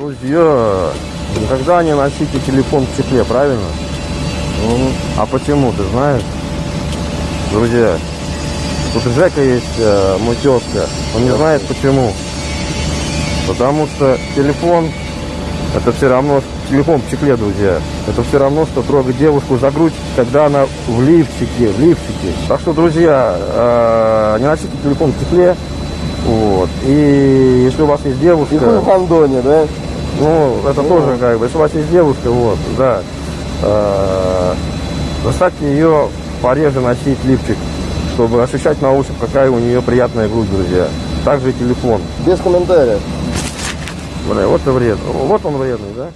Друзья, никогда не носите телефон в чехле, правильно? А почему, ты знаешь? Друзья, тут у Жека есть э, мой тезка. Он не знает почему. Потому что телефон, это все равно, телефон в чехле, друзья. Это все равно, что трогать девушку за грудь, когда она в лифчике, в лифчике. Так что, друзья, э, не носите телефон в чехле. Вот. И если у вас есть девушка... И в гондоне, да? Ну, это тоже как бы, если у вас есть девушка, вот, да, э, заставьте ее пореже носить лифчик, чтобы ощущать на ощупь, какая у нее приятная грудь, друзья. Также и телефон. Без комментариев. Бля, вот и вред. Вот он вредный, да?